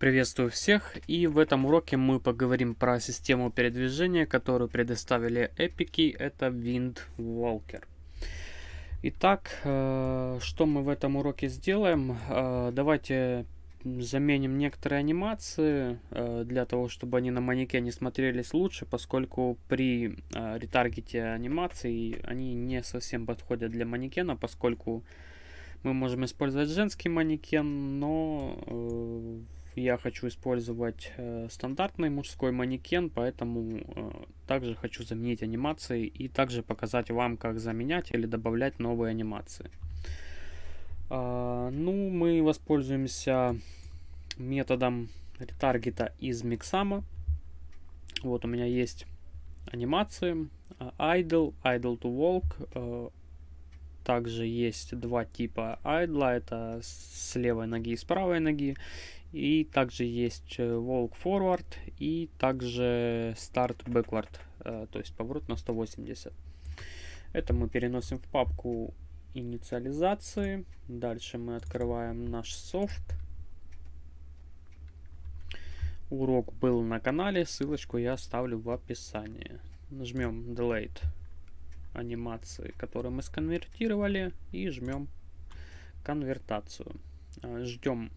Приветствую всех и в этом уроке мы поговорим про систему передвижения, которую предоставили эпики, это Wind Walker. Итак, э, что мы в этом уроке сделаем? Э, давайте заменим некоторые анимации э, для того, чтобы они на манекене смотрелись лучше, поскольку при ретаргете анимации они не совсем подходят для манекена, поскольку мы можем использовать женский манекен, но я хочу использовать э, стандартный мужской манекен, поэтому э, также хочу заменить анимации и также показать вам, как заменять или добавлять новые анимации. Э, ну, мы воспользуемся методом ретаргета из Mixama. Вот у меня есть анимации idle, idle to walk, э, также есть два типа айдла, это с левой ноги и с правой ноги. И также есть э, walk forward и также start backward, э, то есть поворот на 180. Это мы переносим в папку инициализации. Дальше мы открываем наш софт. Урок был на канале, ссылочку я оставлю в описании. Нажмем Delete анимации, которые мы сконвертировали, и жмем конвертацию. А, Ждем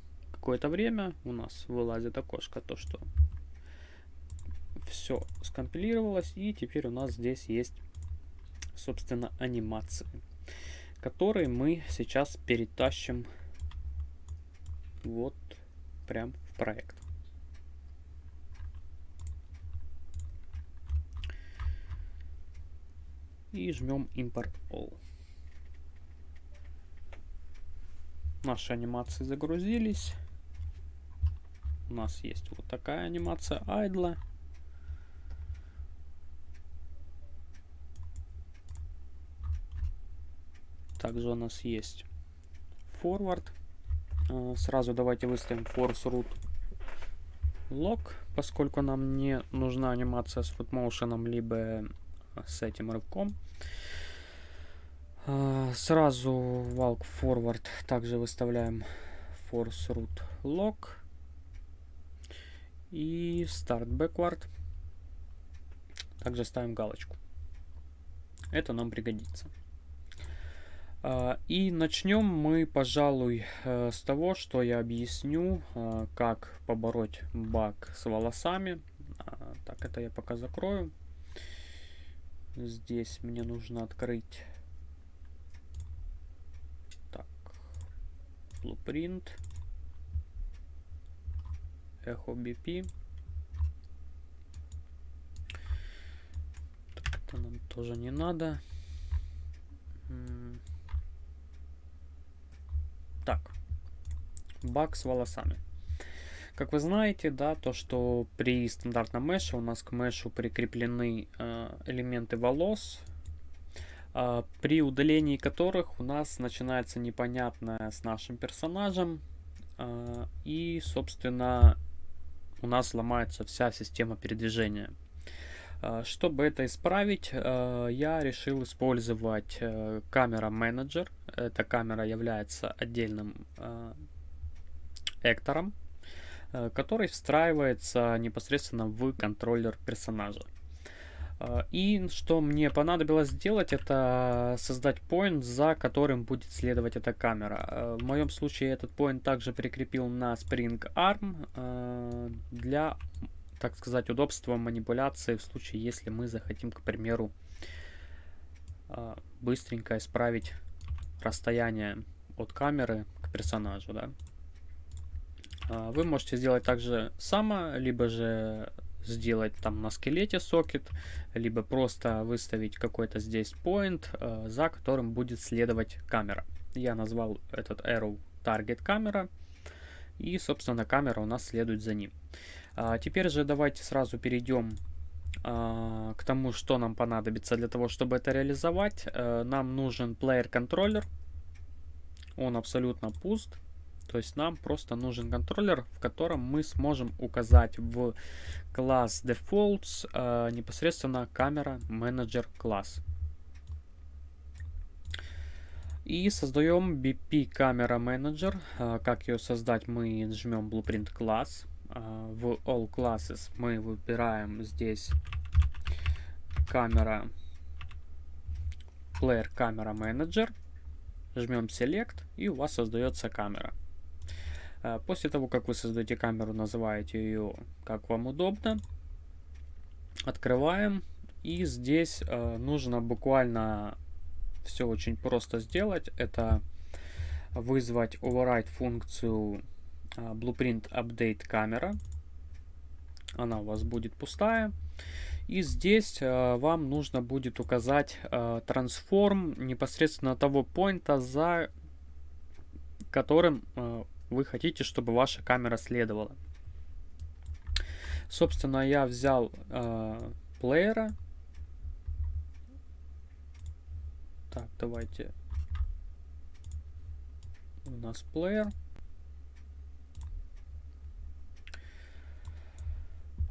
какое-то время, у нас вылазит окошко, то что все скомпилировалось, и теперь у нас здесь есть, собственно, анимации, которые мы сейчас перетащим вот прям в проект. и жмем Import All. Наши анимации загрузились. У нас есть вот такая анимация айдла. Также у нас есть forward. А, сразу давайте выставим force root lock, поскольку нам не нужна анимация с footmotion, либо с этим рывком. А, сразу walk forward также выставляем force root lock и start backward. Также ставим галочку. Это нам пригодится. А, и начнем мы, пожалуй, э, с того, что я объясню, э, как побороть баг с волосами. А, так, это я пока закрою. Здесь мне нужно открыть так, blueprint, echo BP. Так, это нам тоже не надо. Так, баг с волосами. Как вы знаете, да, то, что при стандартном меше у нас к мешу прикреплены э, элементы волос, э, при удалении которых у нас начинается непонятное с нашим персонажем, э, и, собственно, у нас ломается вся система передвижения. Э, чтобы это исправить, э, я решил использовать э, камера менеджер. Эта камера является отдельным эктором Э, который встраивается непосредственно в контроллер персонажа. Э, и что мне понадобилось сделать, это создать point, за которым будет следовать эта камера. Э, в моем случае этот point также прикрепил на Spring Arm для, так сказать, удобства манипуляции в случае, если мы захотим, к примеру, быстренько исправить расстояние от камеры к персонажу. Да? А, вы можете сделать также само, либо же сделать там на скелете сокет, либо просто выставить какой-то здесь point, а, за которым будет следовать камера. Я назвал этот arrow target камера, и, собственно, камера у нас следует за ним. А, теперь же давайте сразу перейдем к тому, что нам понадобится для того, чтобы это реализовать. Нам нужен player контроллер. Он абсолютно пуст. То есть нам просто нужен контроллер, в котором мы сможем указать в класс defaults э, непосредственно камера менеджер класс. И создаем BP камера менеджер. Э, как ее создать, мы жмем blueprint класс. в All Classes мы выбираем здесь камера, Player Camera Manager, жмем Select и у вас создается камера. После того, как вы создаете камеру, называете ее как вам удобно. Открываем. И здесь нужно буквально все очень просто сделать. Это вызвать override функцию а, Blueprint Update камера. Она у вас будет пустая. И здесь э, вам нужно будет указать э, трансформ непосредственно того поинта, за которым э, вы хотите, чтобы ваша камера следовала. Собственно, я взял э, плеера. Так, давайте. У нас плеер.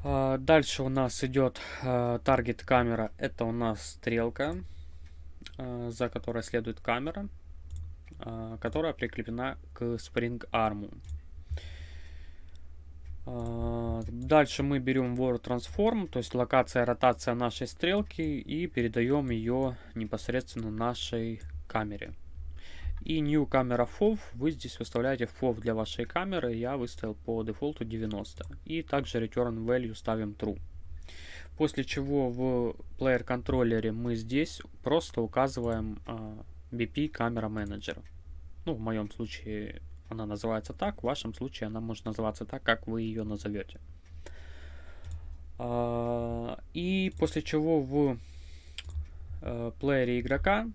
А, дальше у нас идет таргет камера. Это у нас стрелка, а, за которой следует камера, которая прикреплена к Spring Arm. Дальше мы берем World Transform, то есть локация, ротация нашей стрелки и передаем ее непосредственно нашей камере. И New Camera FOV, вы здесь выставляете FOV для вашей камеры, я выставил по дефолту 90. И также Return Value ставим True. После чего в Player контроллере мы здесь просто указываем э, BP Camera Manager. Ну, в моем случае она называется так, в вашем случае она может называться так, как вы ее назовете. Э, и после чего в э, плеере игрока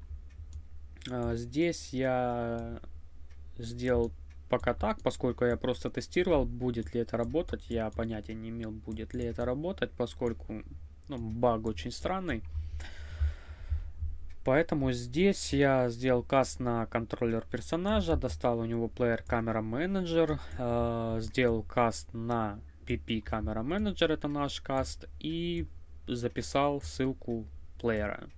а, здесь я сделал пока так, поскольку я просто тестировал, будет ли это работать. Я понятия не имел, будет ли это работать, поскольку ну, баг очень странный. Поэтому здесь я сделал каст на контроллер персонажа, достал у него Player Camera Manager, э, сделал каст на PP Camera Manager, это наш каст, и записал ссылку плеера.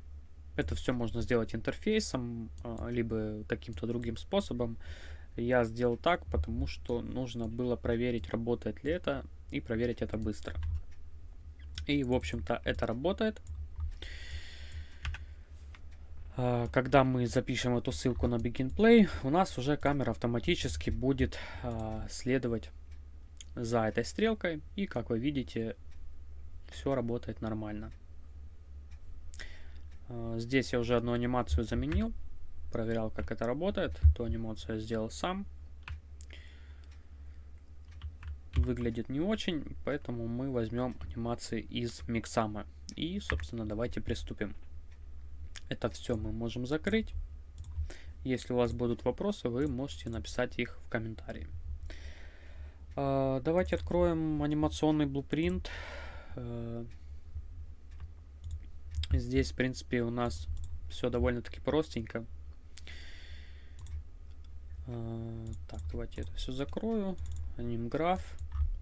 Это все можно сделать интерфейсом, а, либо каким-то другим способом. Я сделал так, потому что нужно было проверить, работает ли это, и проверить это быстро. И, в общем-то, это работает. А, когда мы запишем эту ссылку на Begin Play, у нас уже камера автоматически будет а, следовать за этой стрелкой. И, как вы видите, все работает нормально. А, здесь я уже одну анимацию заменил. Проверял, как это работает. Ту анимацию я сделал сам. Выглядит не очень, поэтому мы возьмем анимации из Миксама. И, собственно, давайте приступим. Это все мы можем закрыть. Если у вас будут вопросы, вы можете написать их в комментарии. А, давайте откроем анимационный блупринт. Э, Здесь, в принципе, у нас все довольно-таки простенько. А, так, давайте это все закрою. Анимграф.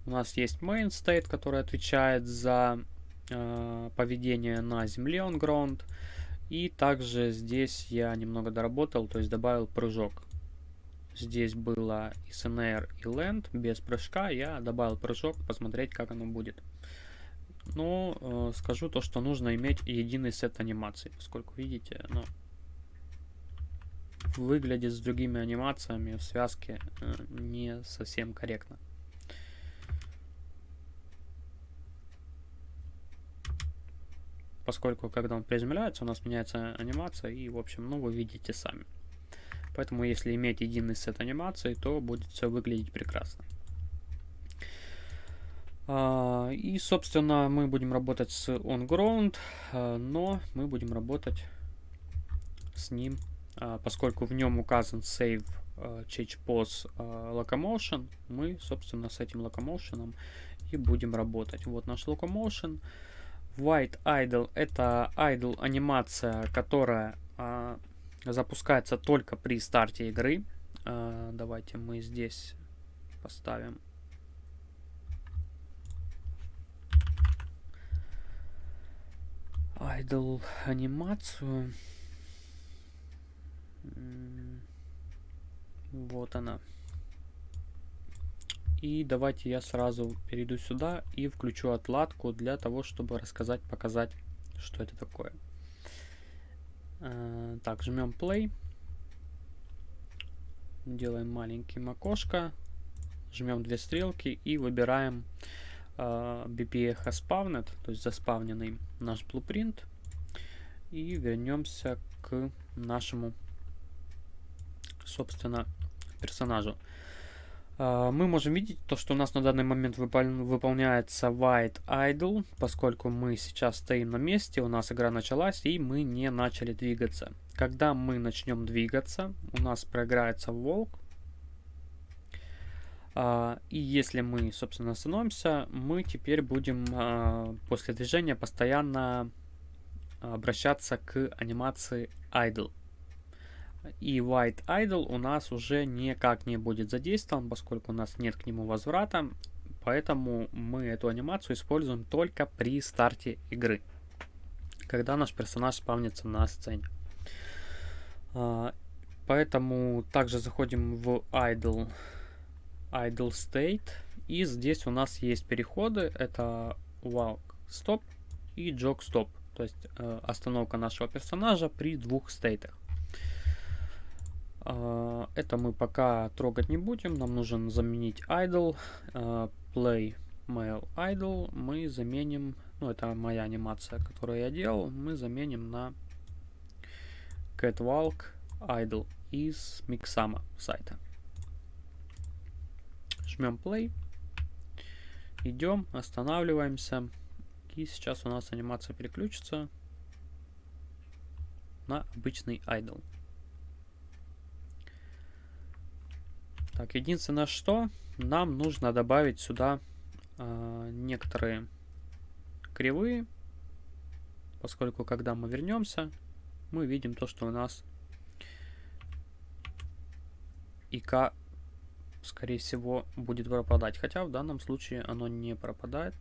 У нас есть main state, который отвечает за э, поведение на земле on ground. И также здесь я немного доработал, то есть добавил прыжок. Здесь было и SNR, и Land без прыжка. Я добавил прыжок, посмотреть, как оно будет. Но э, скажу то, что нужно иметь единый сет анимаций, поскольку, видите, ну, выглядит с другими анимациями в связке э, не совсем корректно. Поскольку, когда он приземляется, у нас меняется анимация, и, в общем, ну, вы видите сами. Поэтому, если иметь единый сет анимаций, то будет все выглядеть прекрасно. А, и, собственно, мы будем работать с onGround, а, но мы будем работать с ним, а, поскольку в нем указан save change locomotion, мы, собственно, с этим locomotion и будем работать. Вот наш locomotion. White idle это idle анимация, которая запускается только при старте игры. давайте мы здесь поставим idle анимацию. Вот она. И давайте я сразу перейду сюда и включу отладку для того, чтобы рассказать, показать, что это такое. Э, так, жмем play. Делаем маленьким окошко. Жмем две стрелки и выбираем э, BPA has spawned, то есть заспавненный наш blueprint. И вернемся к нашему, собственно, персонажу. Uh, мы можем видеть то, что у нас на данный момент выпол выполняется white idle, поскольку мы сейчас стоим на месте, у нас игра началась и мы не начали двигаться. Когда мы начнем двигаться, у нас проиграется волк. Uh, и если мы, собственно, остановимся, мы теперь будем uh, после движения постоянно обращаться к анимации idle. И White Idle у нас уже никак не будет задействован, поскольку у нас нет к нему возврата. Поэтому мы эту анимацию используем только при старте игры. Когда наш персонаж спавнится на сцене. А, поэтому также заходим в Idle, Idle State. И здесь у нас есть переходы. Это Walk Stop и Jog Stop. То есть э, остановка нашего персонажа при двух стейтах. А, это мы пока трогать не будем. Нам нужен заменить idle. А, play mail idle. Мы заменим, ну это моя анимация, которую я делал. Мы заменим на catwalk idle из Mixama сайта. Жмем play. Идем, останавливаемся. И сейчас у нас анимация переключится на обычный idle. Так, единственное что, нам нужно добавить сюда э, некоторые кривые, поскольку когда мы вернемся, мы видим то, что у нас ИК, скорее всего, будет пропадать. Хотя в данном случае оно не пропадает,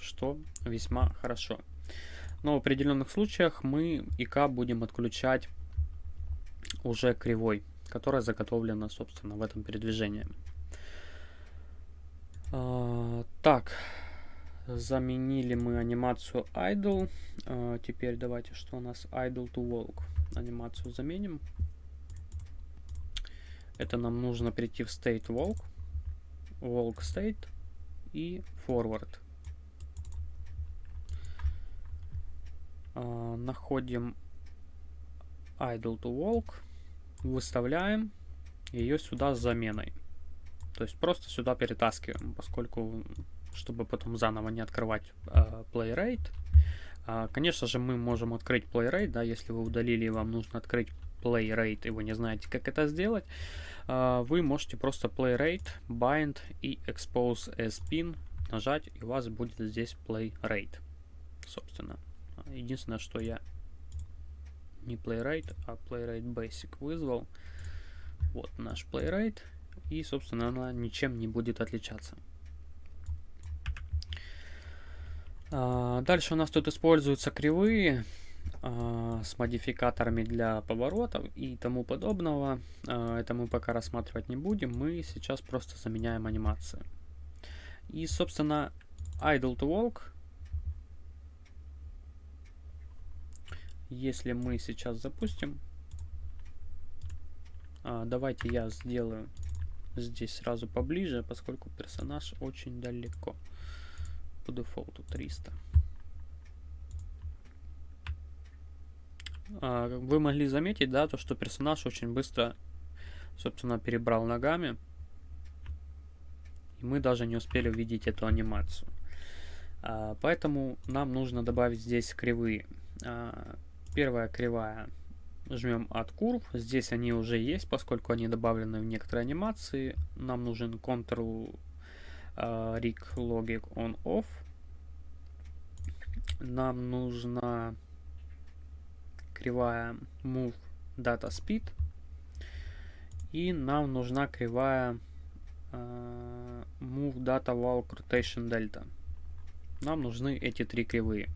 что весьма хорошо. Но в определенных случаях мы ИК будем отключать уже кривой которая заготовлена, собственно, в этом передвижении. А, так, заменили мы анимацию idle. А, теперь давайте, что у нас idle to walk. Анимацию заменим. Это нам нужно перейти в state walk, walk state и forward. А, находим idle to walk выставляем ее сюда с заменой. То есть просто сюда перетаскиваем, поскольку, чтобы потом заново не открывать э, playrate. Э, конечно же, мы можем открыть playrate, да, если вы удалили и вам нужно открыть playrate, и вы не знаете, как это сделать. Э, вы можете просто playrate, bind и expose as pin нажать, и у вас будет здесь playrate, собственно. Единственное, что я не playwright, а playwright basic вызвал. Вот наш playwright. И, собственно, она ничем не будет отличаться. А, дальше у нас тут используются кривые а, с модификаторами для поворотов и тому подобного. А, это мы пока рассматривать не будем. Мы сейчас просто заменяем анимации. И, собственно, idle to walk Если мы сейчас запустим, а, давайте я сделаю здесь сразу поближе, поскольку персонаж очень далеко. По дефолту 300. А, вы могли заметить, да, то, что персонаж очень быстро, собственно, перебрал ногами. И мы даже не успели увидеть эту анимацию. А, поэтому нам нужно добавить здесь кривые. А, Первая кривая. Жмем от курв. Здесь они уже есть, поскольку они добавлены в некоторые анимации. Нам нужен Ctrl uh, Rig Logic On Off. Нам нужна кривая Move Data Speed. И нам нужна кривая uh, Move Data Walk Rotation Delta. Нам нужны эти три кривые.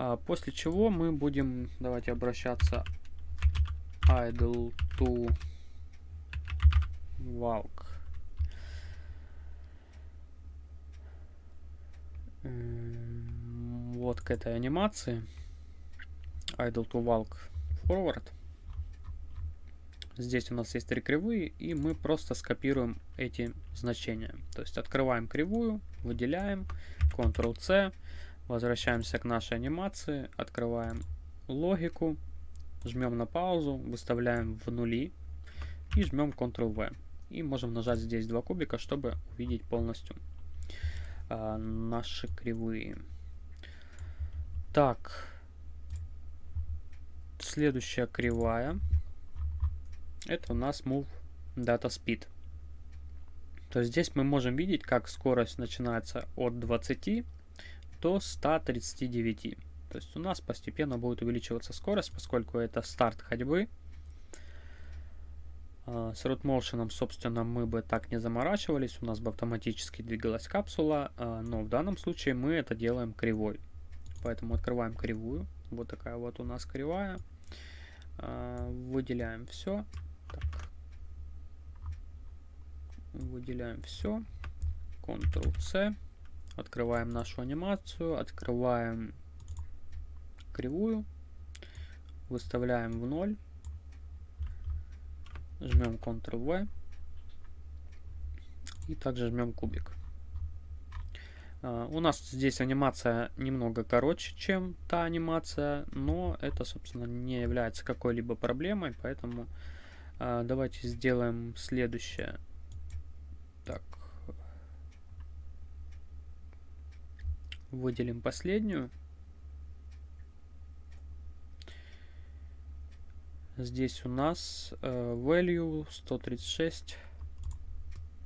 А, после чего мы будем, давайте обращаться idle to walk. Вот к этой анимации. Idle to walk forward. Здесь у нас есть три кривые, и мы просто скопируем эти значения. То есть открываем кривую, выделяем, Ctrl-C, возвращаемся к нашей анимации, открываем логику, жмем на паузу, выставляем в нули и жмем Ctrl-V. И можем нажать здесь два кубика, чтобы увидеть полностью а, наши кривые. Так, следующая кривая это у нас move data speed. То есть здесь мы можем видеть, как скорость начинается от 20 до 139. То есть у нас постепенно будет увеличиваться скорость, поскольку это старт ходьбы. А, с root motion, собственно, мы бы так не заморачивались, у нас бы автоматически двигалась капсула, а, но в данном случае мы это делаем кривой. Поэтому открываем кривую, вот такая вот у нас кривая, а, выделяем все, так. Выделяем все. Ctrl-C. Открываем нашу анимацию. Открываем кривую. Выставляем в ноль. Жмем Ctrl-V. И также жмем кубик. Uh, у нас здесь анимация немного короче, чем та анимация, но это, собственно, не является какой-либо проблемой, поэтому а, давайте сделаем следующее. Так. Выделим последнюю. Здесь у нас э, value 136.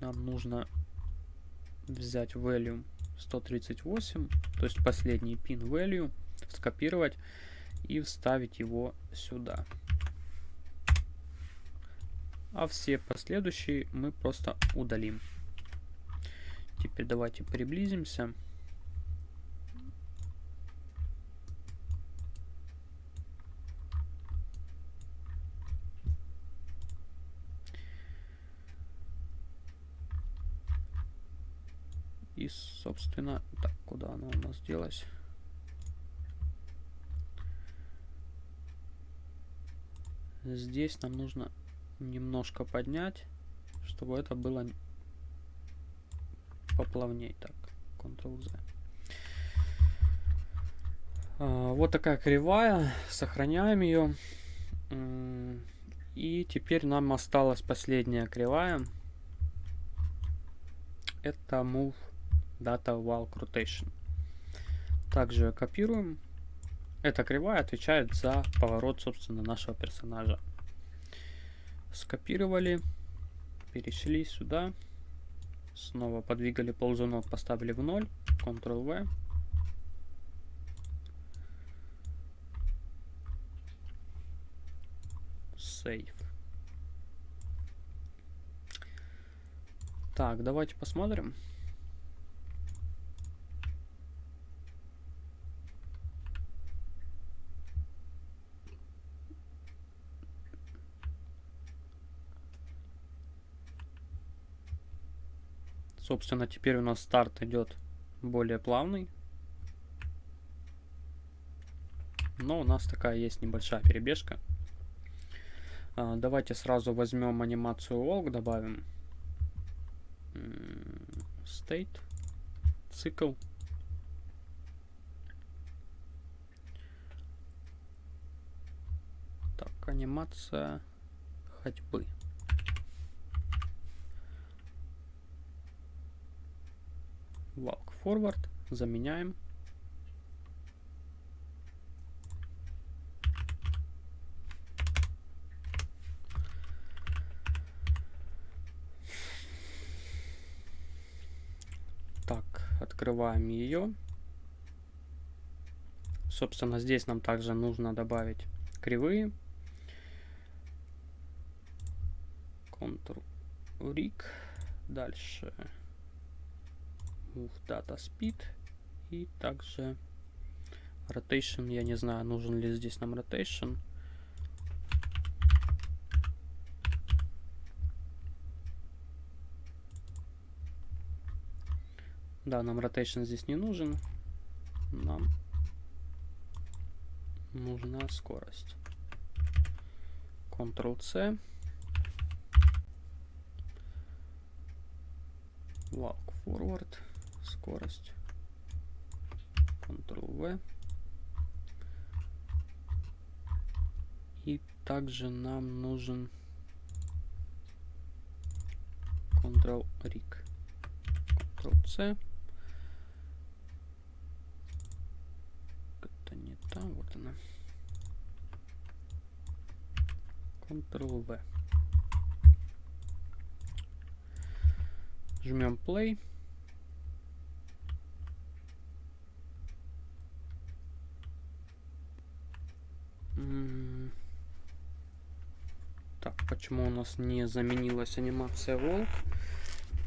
Нам нужно взять value 138, то есть последний pin value, скопировать и вставить его сюда а все последующие мы просто удалим. Теперь давайте приблизимся. И, собственно, так, куда она у нас делась? Здесь нам нужно немножко поднять, чтобы это было поплавней. Так, Ctrl-Z. А, вот такая кривая. Сохраняем ее. И теперь нам осталась последняя кривая. Это Move Data Walk Rotation. Также копируем. Эта кривая отвечает за поворот, собственно, нашего персонажа скопировали, перешли сюда, снова подвигали ползунок, поставили в 0, Ctrl-V. Save. Так, давайте посмотрим. Собственно, теперь у нас старт идет более плавный. Но у нас такая есть небольшая перебежка. А, давайте сразу возьмем анимацию walk, добавим state, цикл. Так, анимация ходьбы. Walk forward, заменяем. Так, открываем ее. Собственно, здесь нам также нужно добавить кривые. Ctrl-Rig. Дальше move data speed и также rotation. Я не знаю, нужен ли здесь нам rotation. Да, нам rotation здесь не нужен. Нам нужна скорость. Ctrl-C. Walk forward. Скорость. Ctrl-V. И также нам нужен Ctrl-Rig. Ctrl-C. Это не там, вот она. Ctrl-V. Жмем play. Так, почему у нас не заменилась анимация волк?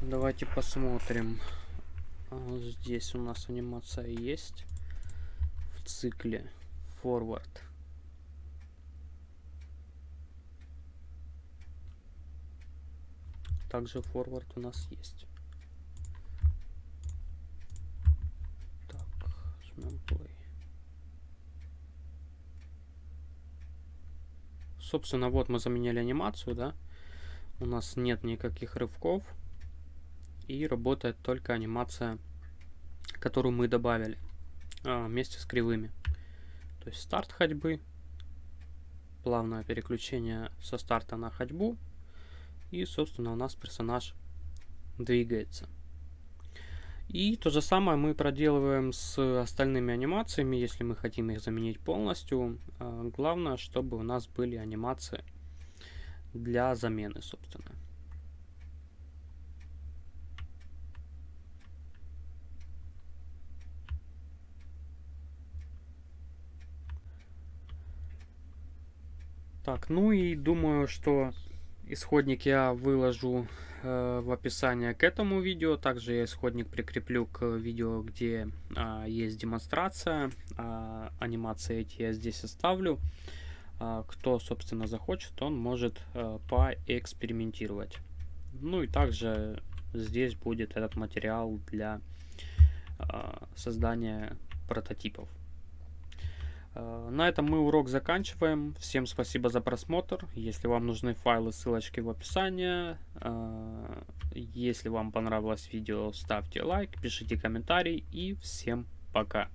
Давайте посмотрим. А, здесь у нас анимация есть в цикле forward. Также forward у нас есть. Так, жмем play. Собственно, вот мы заменяли анимацию, да. У нас нет никаких рывков. И работает только анимация, которую мы добавили а, вместе с кривыми. То есть старт ходьбы, плавное переключение со старта на ходьбу. И, собственно, у нас персонаж двигается. И то же самое мы проделываем с остальными анимациями, если мы хотим их заменить полностью. А, главное, чтобы у нас были анимации для замены, собственно. Так, ну и думаю, что исходник я выложу э, в описание к этому видео. Также я исходник прикреплю к видео, где э, есть демонстрация. Э, анимации эти я здесь оставлю. Э, кто, собственно, захочет, он может э, поэкспериментировать. Ну и также здесь будет этот материал для э, создания прототипов. Э, на этом мы урок заканчиваем. Всем спасибо за просмотр. Если вам нужны файлы, ссылочки в описании. Э, если вам понравилось видео, ставьте лайк, пишите комментарий и всем пока.